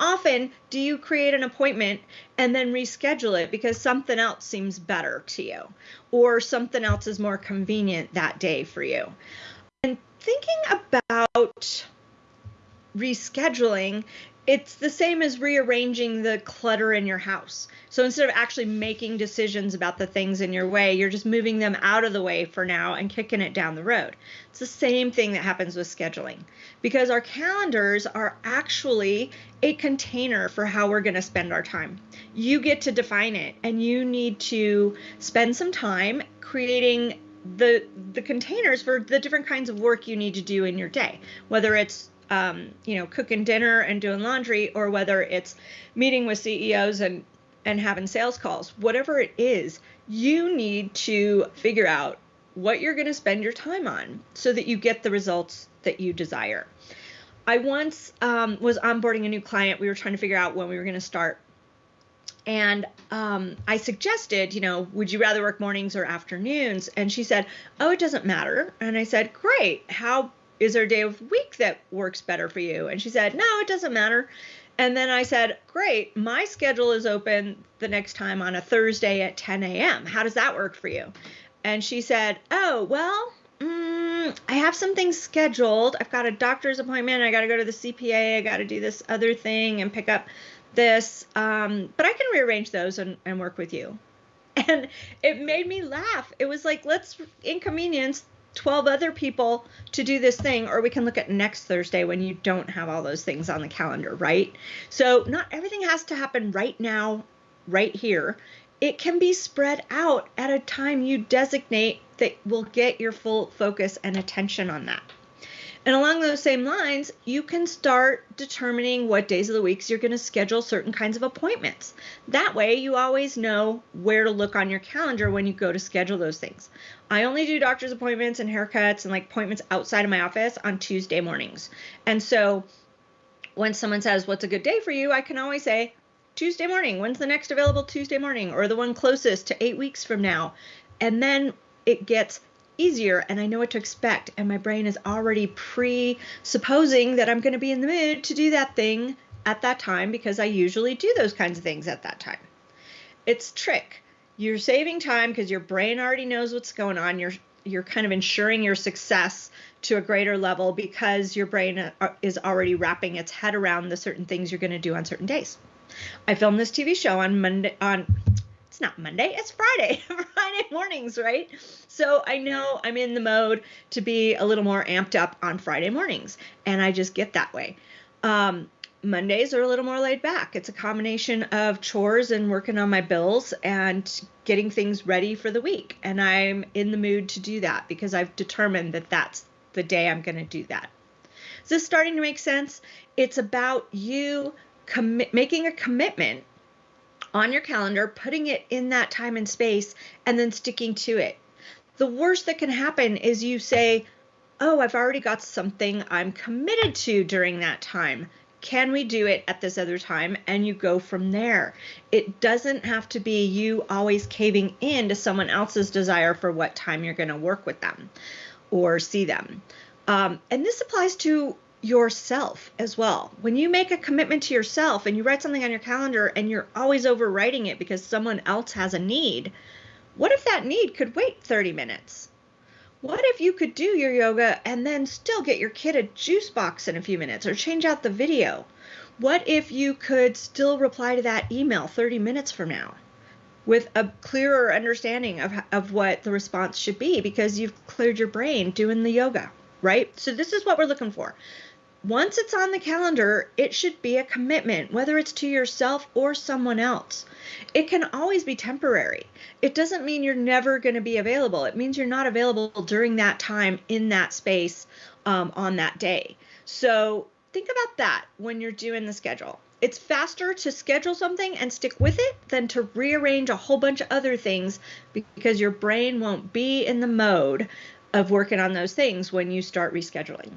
often do you create an appointment and then reschedule it because something else seems better to you or something else is more convenient that day for you? And thinking about rescheduling, it's the same as rearranging the clutter in your house. So instead of actually making decisions about the things in your way, you're just moving them out of the way for now and kicking it down the road. It's the same thing that happens with scheduling because our calendars are actually a container for how we're going to spend our time. You get to define it and you need to spend some time creating the the containers for the different kinds of work you need to do in your day whether it's um, you know, cooking dinner and doing laundry, or whether it's meeting with CEOs and and having sales calls, whatever it is, you need to figure out what you're going to spend your time on so that you get the results that you desire. I once um, was onboarding a new client. We were trying to figure out when we were going to start. And um, I suggested, you know, would you rather work mornings or afternoons? And she said, oh, it doesn't matter. And I said, great. How is there a day of week that works better for you? And she said, no, it doesn't matter. And then I said, great, my schedule is open the next time on a Thursday at 10 a.m. How does that work for you? And she said, oh, well, mm, I have some things scheduled. I've got a doctor's appointment. I got to go to the CPA. I got to do this other thing and pick up this. Um, but I can rearrange those and, and work with you. And it made me laugh. It was like, let's inconvenience 12 other people to do this thing, or we can look at next Thursday when you don't have all those things on the calendar, right? So, not everything has to happen right now, right here. It can be spread out at a time you designate that will get your full focus and attention on that. And along those same lines, you can start determining what days of the weeks you're going to schedule certain kinds of appointments. That way, you always know where to look on your calendar when you go to schedule those things. I only do doctor's appointments and haircuts and like appointments outside of my office on Tuesday mornings. And so when someone says, What's a good day for you? I can always say, Tuesday morning. When's the next available Tuesday morning? Or the one closest to eight weeks from now? And then it gets easier and I know what to expect. And my brain is already presupposing that I'm going to be in the mood to do that thing at that time because I usually do those kinds of things at that time. It's trick. You're saving time because your brain already knows what's going on. You're you're kind of ensuring your success to a greater level because your brain uh, is already wrapping its head around the certain things you're going to do on certain days. I filmed this TV show on Monday on it's not Monday, it's Friday, Friday mornings, right? So I know I'm in the mode to be a little more amped up on Friday mornings, and I just get that way. Um, Mondays are a little more laid back. It's a combination of chores and working on my bills and getting things ready for the week. And I'm in the mood to do that because I've determined that that's the day I'm going to do that. Is this starting to make sense? It's about you commi- making a commitment on your calendar, putting it in that time and space, and then sticking to it. The worst that can happen is you say, Oh, I've already got something I'm committed to during that time. Can we do it at this other time? And you go from there. It doesn't have to be you always caving in to someone else's desire for what time you're going to work with them or see them. Um, and this applies to yourself as well. When you make a commitment to yourself and you write something on your calendar and you're always overwriting it because someone else has a need, what if that need could wait 30 minutes? What if you could do your yoga and then still get your kid a juice box in a few minutes or change out the video? What if you could still reply to that email 30 minutes from now with a clearer understanding of, of what the response should be because you've cleared your brain doing the yoga, right? So, this is what we're looking for once it's on the calendar, it should be a commitment, whether it's to yourself or someone else. It can always be temporary. It doesn't mean you're never going to be available. It means you're not available during that time in that space um, on that day. So think about that when you're doing the schedule. It's faster to schedule something and stick with it than to rearrange a whole bunch of other things because your brain won't be in the mode of working on those things when you start rescheduling.